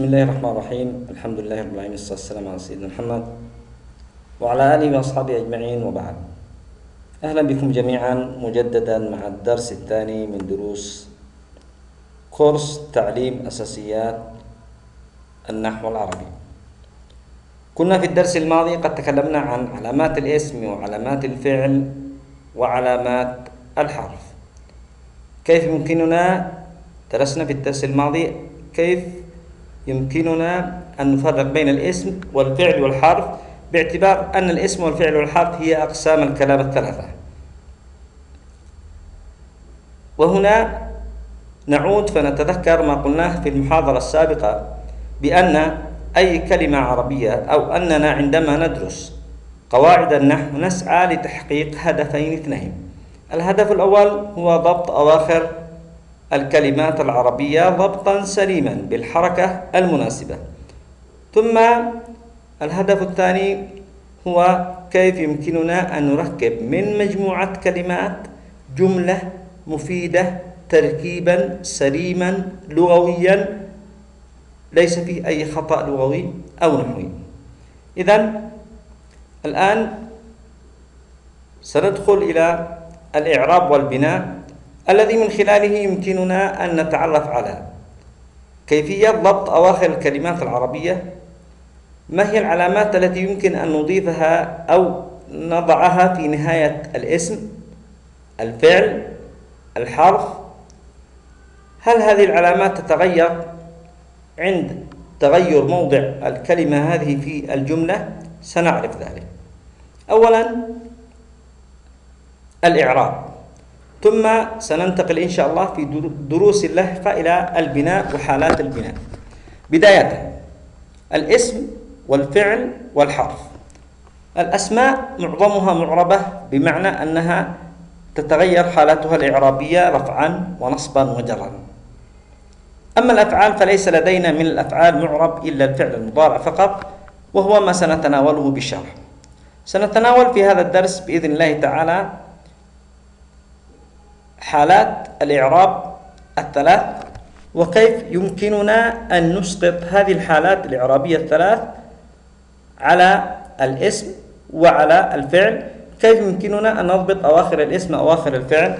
بسم الله الرحمن الرحيم. الحمد لله رب العالمين والصلاة والسلام على سيدنا محمد وعلى آله وأصحابه أجمعين وبعد. أهلا بكم جميعا مجددا مع الدرس الثاني من دروس كورس تعليم أساسيات النحو العربي. كنا في الدرس الماضي قد تكلمنا عن علامات الاسم وعلامات الفعل وعلامات الحرف. كيف يمكننا؟ درسنا في الدرس الماضي كيف يمكننا أن نفرق بين الاسم والفعل والحرف باعتبار أن الاسم والفعل والحرف هي أقسام الكلام الثلاثة. وهنا نعود فنتذكر ما قلناه في المحاضرة السابقة بأن أي كلمة عربية أو أننا عندما ندرس قواعد النحو نسعى لتحقيق هدفين اثنين. الهدف الأول هو ضبط أواخر الكلمات العربية ضبطا سليما بالحركة المناسبة. ثم الهدف الثاني هو كيف يمكننا أن نركب من مجموعة كلمات جملة مفيدة تركيبا سليما لغويا ليس فيه أي خطأ لغوي أو نحوي. إذا الآن سندخل إلى الإعراب والبناء. الذي من خلاله يمكننا أن نتعرف على. كيفية ضبط أواخر الكلمات العربية؟ ما هي العلامات التي يمكن أن نضيفها أو نضعها في نهاية الاسم؟ الفعل؟ الحرف؟ هل هذه العلامات تتغير عند تغير موضع الكلمة هذه في الجملة؟ سنعرف ذلك. أولا الإعراب. ثم سننتقل إن شاء الله في دروس اللاحقة إلى البناء وحالات البناء. بداية الاسم والفعل والحرف. الأسماء معظمها معربة بمعنى أنها تتغير حالتها الإعرابية رفعا ونصبا وجرا. أما الأفعال فليس لدينا من الأفعال معرب إلا الفعل المضارع فقط وهو ما سنتناوله بالشرح سنتناول في هذا الدرس بإذن الله تعالى حالات الإعراب الثلاث وكيف يمكننا أن نسقط هذه الحالات الإعرابية الثلاث على الاسم وعلى الفعل؟ كيف يمكننا أن نضبط أواخر الاسم أواخر الفعل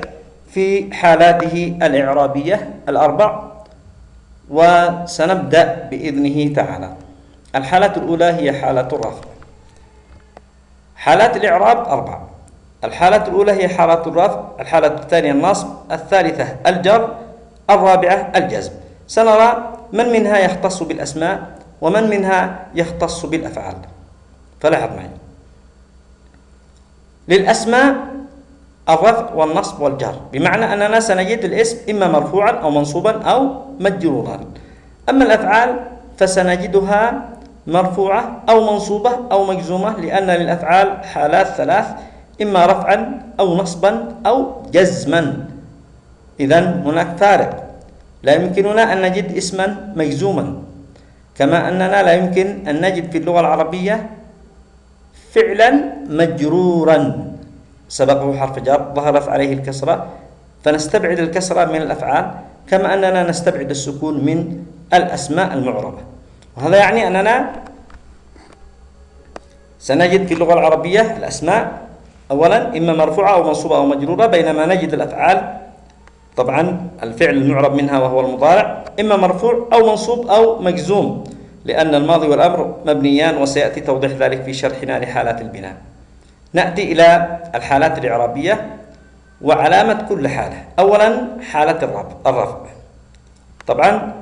في حالاته الإعرابية الأربع؟ وسنبدأ بإذنه تعالى. الحالة الأولى هي حالة الرفع. حالات الإعراب أربعة الحالة الأولى هي حالة الرفع الحالة الثانية النصب الثالثة الجر الرابعة الجزم. سنرى من منها يختص بالأسماء ومن منها يختص بالأفعال. فلاحظ معي. للأسماء الرفع والنصب والجر بمعنى أننا سنجد الاسم إما مرفوعا أو منصوبا أو مجرورا. أما الأفعال فسنجدها مرفوعة أو منصوبة أو مجزومة لأن للأفعال حالات ثلاث إما رفعا أو نصبا أو جزما. إذا هناك فارق. لا يمكننا أن نجد اسما مجزوما. كما أننا لا يمكن أن نجد في اللغة العربية فعلا مجرورا. سبقه حرف جر ظهرت عليه الكسرة. فنستبعد الكسرة من الأفعال كما أننا نستبعد السكون من الأسماء المعربة. وهذا يعني أننا سنجد في اللغة العربية الأسماء أولا إما مرفوعة أو منصوبة أو مجرورة بينما نجد الأفعال. طبعا الفعل المعرب منها وهو المضارع. إما مرفوع أو منصوب أو مجزوم لأن الماضي والأمر مبنيان وسيأتي توضيح ذلك في شرحنا لحالات البناء. نأتي إلى الحالات الإعرابية وعلامة كل حالة. أولا حالة الرفع طبعا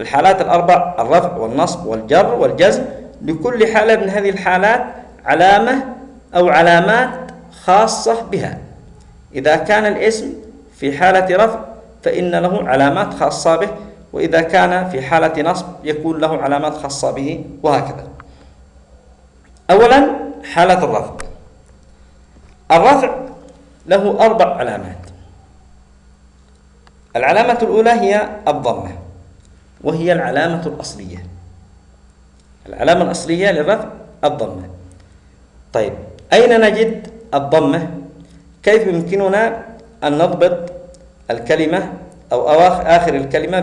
الحالات الأربع الرفع والنصب والجر والجزم لكل حالة من هذه الحالات علامة أو علامات خاصة بها. إذا كان الاسم في حالة رفع فإن له علامات خاصة به وإذا كان في حالة نصب يكون له علامات خاصة به وهكذا. أولا حالة الرفع. الرفع له أربع علامات. العلامة الأولى هي الضمة وهي العلامة الأصلية. العلامة الأصلية للرفع الضمة. طيب أين نجد الضمة كيف يمكننا أن نضبط الكلمة أو آخر الكلمة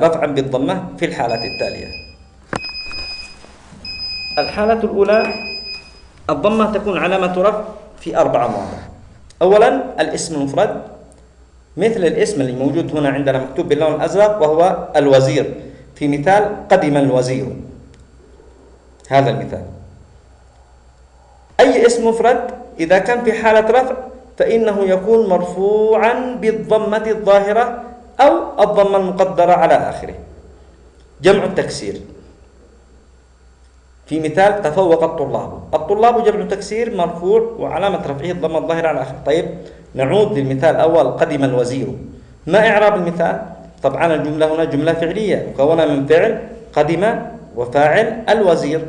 برفعا بالضمة في الحالات التالية؟ الحالة الأولى الضمة تكون علامة رفع في أربعة مواضع. أولا الاسم المفرد مثل الاسم اللي موجود هنا عندنا مكتوب باللون الأزرق وهو الوزير. في مثال قدم الوزير. هذا المثال. أي اسم مفرد؟ إذا كان في حالة رفع فإنه يكون مرفوعا بالضمة الظاهرة أو الضمة المقدرة على آخره. جمع التكسير. في مثال تفوق الطلاب. الطلاب جمع تكسير مرفوع وعلامة رفعه الضمة الظاهرة على آخره. طيب نعود للمثال الأول. قدم الوزير. ما إعراب المثال؟ طبعا الجملة هنا جملة فعلية. مكونة من فعل قدم وفاعل الوزير.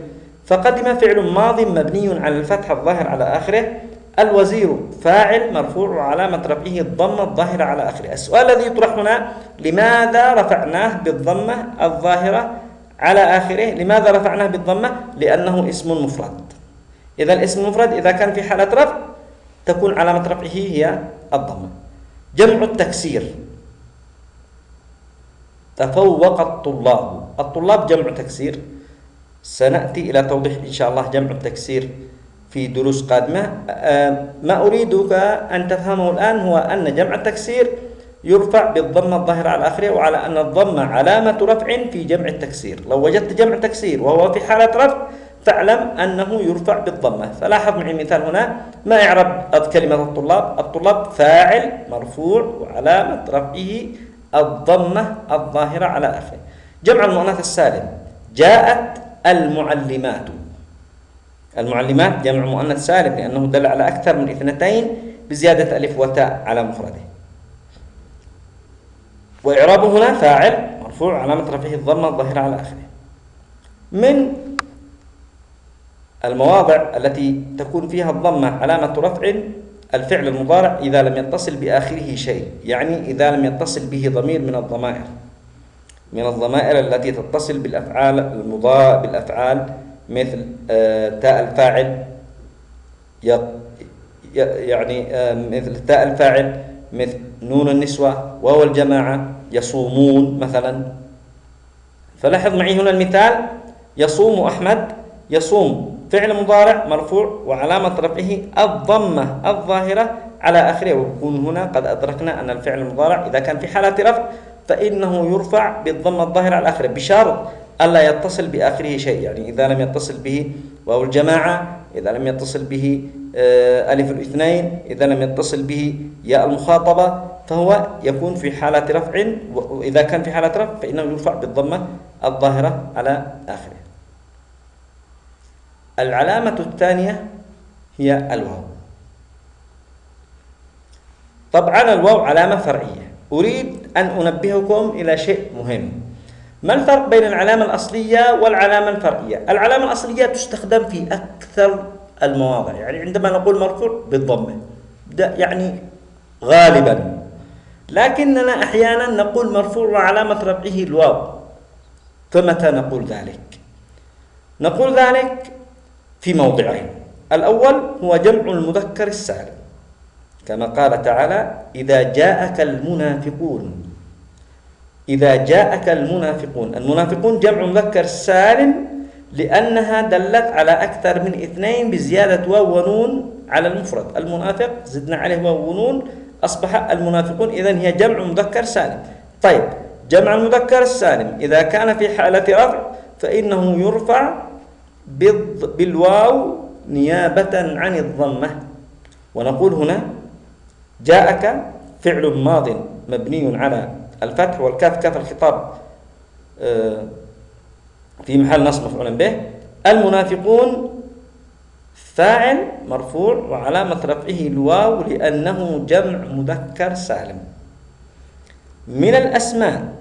فقدم فعل ماض مبني على الفتح الظاهر على آخره. الوزير فاعل مرفوع وعلامة رفعه الضمة الظاهرة على آخره. السؤال الذي يطرح هنا لماذا رفعناه بالضمة الظاهرة على آخره؟ لماذا رفعناه بالضمة؟ لأنه اسم مفرد. إذا الاسم المفرد إذا كان في حالة رفع تكون علامة رفعه هي الضمة. جمع التكسير. تفوق الطلاب. الطلاب جمع تكسير. سنأتي إلى توضيح إن شاء الله جمع التكسير في دروس قادمة. آه، ما أريدك أن تفهمه الآن هو أن جمع التكسير يرفع بالضمة الظاهرة على آخره وعلى أن الضمة علامة رفع في جمع التكسير. لو وجدت جمع تكسير وهو في حالة رفع فاعلم أنه يرفع بالضمة فلاحظ معي مثال هنا. ما إعراب كلمة الطلاب؟ الطلاب فاعل مرفوع وعلامة رفعه الضمة الظاهرة على آخره. جمع المؤنث السالم. جاءت المعلمات. المعلمات جمع مؤنث سالم لأنه دل على أكثر من اثنتين بزيادة ألف وتاء على مفرده. وإعرابه هنا فاعل مرفوع علامة رفعه الضمة الظاهرة على آخره. من المواضع التي تكون فيها الضمة علامة رفع الفعل المضارع إذا لم يتصل بآخره شيء يعني إذا لم يتصل به ضمير من الضمائر. من الضمائر التي تتصل بالأفعال المضاء بالأفعال مثل آه، تاء الفاعل يعني آه، مثل تاء الفاعل مثل نون النسوة وهو الجماعة يصومون مثلا. فلاحظ معي هنا المثال يصوم أحمد يصوم فعل مضارع مرفوع وعلامة رفعه الضمة الظاهرة على آخره. ويكون هنا قد أدركنا أن الفعل المضارع إذا كان في حالة رفع فإنه يرفع بالضمة الظاهرة على آخره بشرط ألا يتصل بآخره شيء. يعني إذا لم يتصل به واو الجماعة إذا لم يتصل به آه، ألف الاثنين إذا لم يتصل به ياء المخاطبة فهو يكون في حالة رفع. وإذا كان في حالة رفع فإنه يرفع بالضمة الظاهرة على آخره. العلامة الثانية هي الواو. طبعا الواو علامة فرعية. أريد أن أنبهكم إلى شيء مهم. ما الفرق بين العلامة الأصلية والعلامة الفرعية؟ العلامة الأصلية تستخدم في أكثر المواضع. يعني عندما نقول مرفوع بالضمة يعني غالبا. لكننا أحيانا نقول مرفوع وعلامة رفعه الواو. فمتى نقول ذلك؟ نقول ذلك في موضعين. الأول هو جمع المذكر السالم. كما قال تعالى إذا جاءك المنافقون. إذا جاءك المنافقون. المنافقون جمع مذكر سالم لأنها دلت على أكثر من اثنين بزيادة واو ونون على المفرد. المنافق زدنا عليه واو ونون أصبح المنافقون إذا هي جمع مذكر سالم. طيب جمع المذكر السالم إذا كان في حالة رفع فإنه يرفع بالواو نيابة عن الضمة. ونقول هنا جاءك فعل ماض مبني على الفتح والكاف كاف الخطاب آه، في محل نصب مفعول به. المنافقون فاعل مرفوع وعلامة رفعه الواو لأنه جمع مذكر سالم. من الأسماء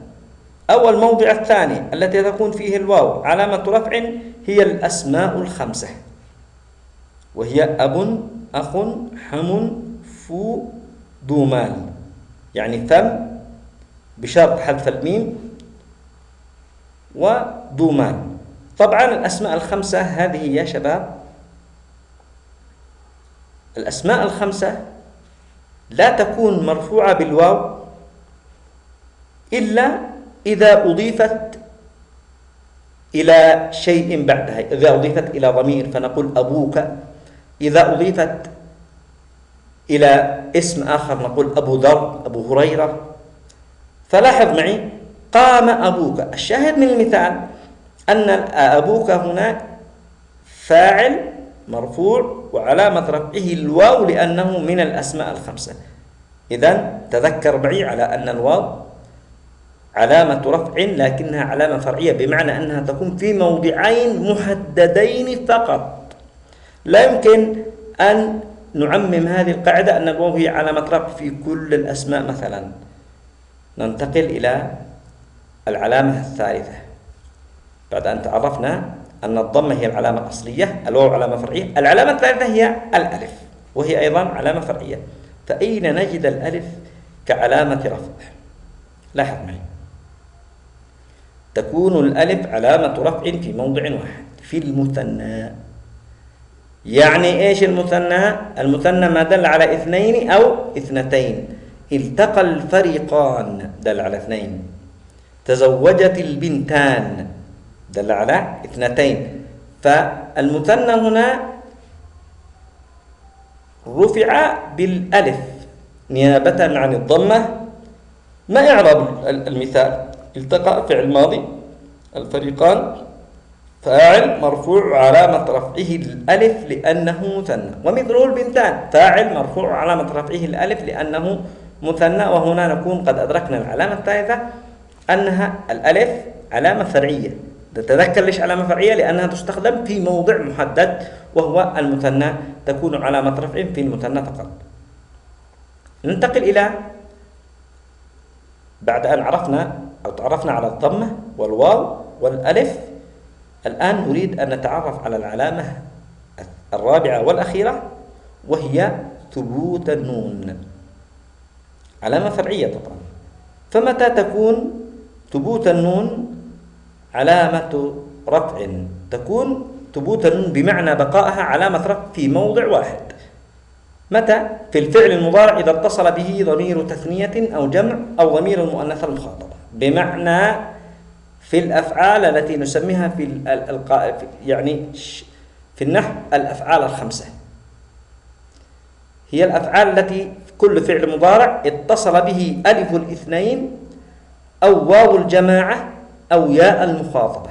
أو الموضع الثاني التي تكون فيه الواو علامة رفع هي الأسماء الخمسة وهي أب أخ حم فو ذو مال يعني ثم بشرط حذف الميم وذو مال طبعا الأسماء الخمسة هذه يا شباب الأسماء الخمسة لا تكون مرفوعة بالواو إلا إذا أضيفت إلى شيء بعدها. إذا أضيفت إلى ضمير فنقول أبوك إذا أضيفت إلى اسم آخر نقول أبو ذر أبو هريرة. فلاحظ معي قام أبوك. الشاهد من المثال أن أبوك هنا فاعل مرفوع وعلامة رفعه الواو لأنه من الأسماء الخمسة. إذا تذكر معي على أن الواو علامة رفع لكنها علامة فرعية بمعنى أنها تكون في موضعين محددين فقط. لا يمكن أن نعمم هذه القاعدة أن الواو هي علامة رفع في كل الأسماء مثلا. ننتقل إلى العلامة الثالثة. بعد أن تعرفنا أن الضمة هي العلامة الأصلية الواو علامة فرعية العلامة الثالثة هي الألف وهي أيضا علامة فرعية. فأين نجد الألف كعلامة رفع؟ لاحظ معي. تكون الألف علامة رفع في موضع واحد في المثنى. يعني إيش المثنى؟ المثنى ما دل على اثنين أو اثنتين. التقى الفريقان دل على اثنين. تزوجت البنتان دل على اثنتين. فالمثنى هنا رفع بالألف نيابة عن الضمة. ما إعراب المثال؟ التقى فعل ماضي الفريقان. فاعل مرفوع علامة رفعه الألف لأنه مثنى. ومثله البنتان فاعل مرفوع علامة رفعه الألف لأنه مثنى. وهنا نكون قد أدركنا العلامة الثالثة أنها الألف علامة فرعية. تتذكر ليش علامة فرعية؟ لأنها تستخدم في موضع محدد وهو المثنى. تكون علامة رفع في المثنى فقط. ننتقل إلى بعد أن عرفنا أو تعرفنا على الضمة والواو والألف. الآن نريد أن نتعرف على العلامة الرابعة والأخيرة وهي ثبوت النون. علامة فرعية طبعا. فمتى تكون ثبوت النون علامة رفع؟ تكون ثبوت النون بمعنى بقائها علامة رفع في موضع واحد. متى؟ في الفعل المضارع إذا اتصل به ضمير تثنية أو جمع أو ضمير المؤنث المخاطبة بمعنى في الأفعال التي نسميها في يعني في النحو الأفعال الخمسة. هي الأفعال التي كل فعل مضارع اتصل به ألف الاثنين أو واو الجماعة أو ياء المخاطبة.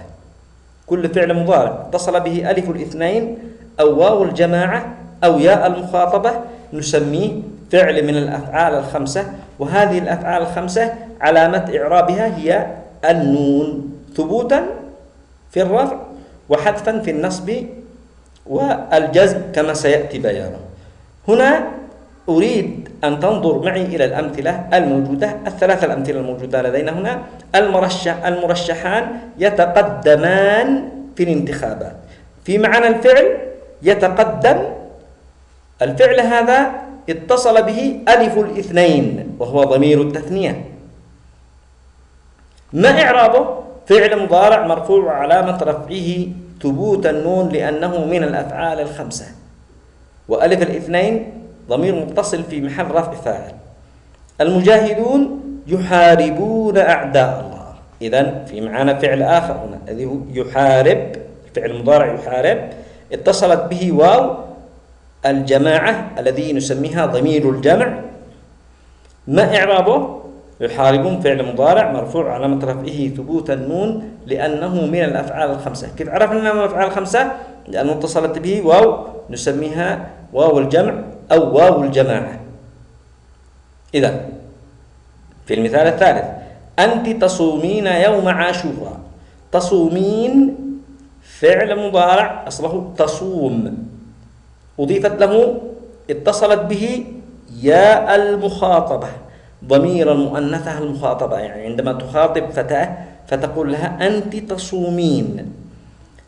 كل فعل مضارع اتصل به ألف الاثنين أو واو الجماعة أو ياء المخاطبة نسميه فعل من الأفعال الخمسة وهذه الأفعال الخمسة علامة إعرابها هي النون. ثبوتا في الرفع وحذفا في النصب والجزم كما سيأتي بيانه. هنا أريد أن تنظر معي إلى الأمثلة الموجودة الثلاثة الأمثلة الموجودة لدينا هنا. المرشح المرشحان يتقدمان في الانتخابات. في معنى الفعل يتقدم الفعل هذا اتصل به ألف الاثنين وهو ضمير التثنية. ما إعرابه؟ فعل مضارع مرفوع علامة رفعه ثبوت النون لأنه من الأفعال الخمسة. وألف الاثنين ضمير متصل في محل رفع فاعل. المجاهدون يحاربون أعداء الله. إذا في معانا فعل آخر هنا الذي يحارب فعل المضارع يحارب اتصلت به واو الجماعة الذي نسميها ضمير الجمع. ما إعرابه؟ يحاربون فعل مضارع مرفوع علامة رفعه ثبوت النون لأنه من الأفعال الخمسة. كيف عرفنا أنه من الأفعال الخمسة؟ لأنه اتصلت به واو نسميها واو الجمع أو واو الجماعة. إذا في المثال الثالث أنت تصومين يوم عاشوراء. تصومين فعل مضارع أصله تصوم. أضيفت له اتصلت به ياء المخاطبة. ضمير المؤنثة المخاطبة. يعني عندما تخاطب فتاة فتقول لها أنت تصومين.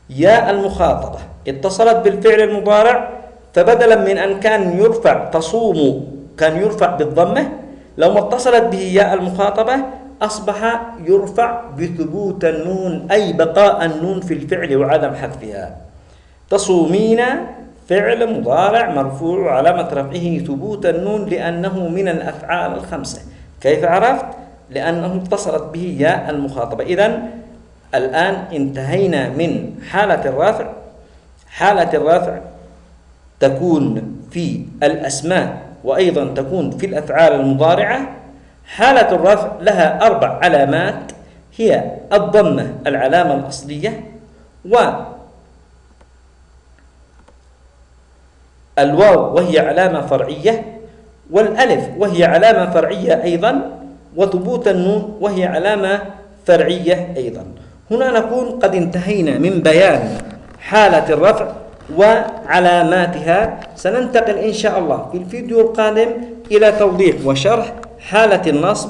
ياء المخاطبة اتصلت بالفعل المضارع فبدلا من أن كان يرفع تصوم كان يرفع بالضمة لو ما اتصلت به ياء المخاطبة أصبح يرفع بثبوت النون أي بقاء النون في الفعل وعدم حذفها. تصومين فعل مضارع مرفوع علامة رفعه ثبوت النون لأنه من الأفعال الخمسة. كيف عرفت؟ لأنه اتصلت به ياء المخاطبة. إذا الآن انتهينا من حالة الرفع. حالة الرفع تكون في الأسماء وأيضا تكون في الأفعال المضارعة. حالة الرفع لها أربع علامات. هي الضمة العلامة الأصلية و الواو وهي علامة فرعية والألف وهي علامة فرعية أيضا وثبوت النون وهي علامة فرعية أيضا. هنا نكون قد انتهينا من بيان حالة الرفع وعلاماتها. سننتقل إن شاء الله في الفيديو القادم إلى توضيح وشرح حالة النصب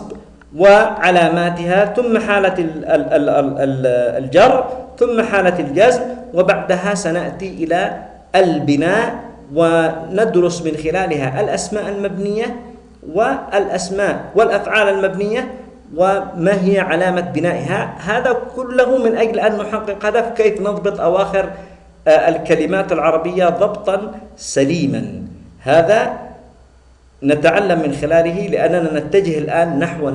وعلاماتها ثم حالة الجر ثم حالة الجزم وبعدها سنأتي إلى البناء وندرس من خلالها الأسماء المبنية والأسماء والأفعال المبنية وما هي علامة بنائها هذا كله من أجل أن نحقق هدف كيف نضبط أواخر آه، الكلمات العربية ضبطا سليما. هذا نتعلم من خلاله لأننا نتجه الآن نحو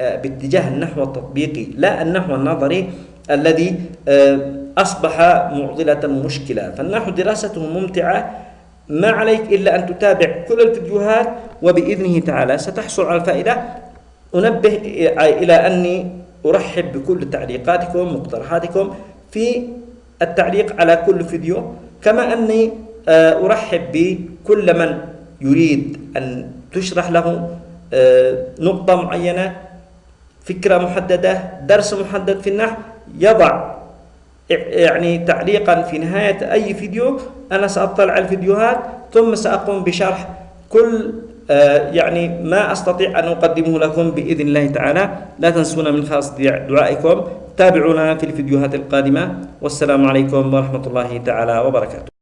آه، باتجاه النحو التطبيقي لا النحو النظري الذي آه، أصبح معضلة مشكلة. فالنحو دراسته ممتعة ما عليك إلا أن تتابع كل الفيديوهات وبإذنه تعالى ستحصل على الفائدة. أنبه إلى أني أرحب بكل تعليقاتكم مقترحاتكم في التعليق على كل فيديو. كما أني آه، أرحب بكل من يريد أن تشرح له آه، نقطة معينة فكرة محددة درس محدد في النحو يضع يعني تعليقا في نهاية أي فيديو أنا سأطلع الفيديوهات ثم سأقوم بشرح كل آه، يعني ما أستطيع أن أقدمه لكم بإذن الله تعالى. لا تنسونا من خاص دعائكم. تابعونا في الفيديوهات القادمة. والسلام عليكم ورحمة الله تعالى وبركاته.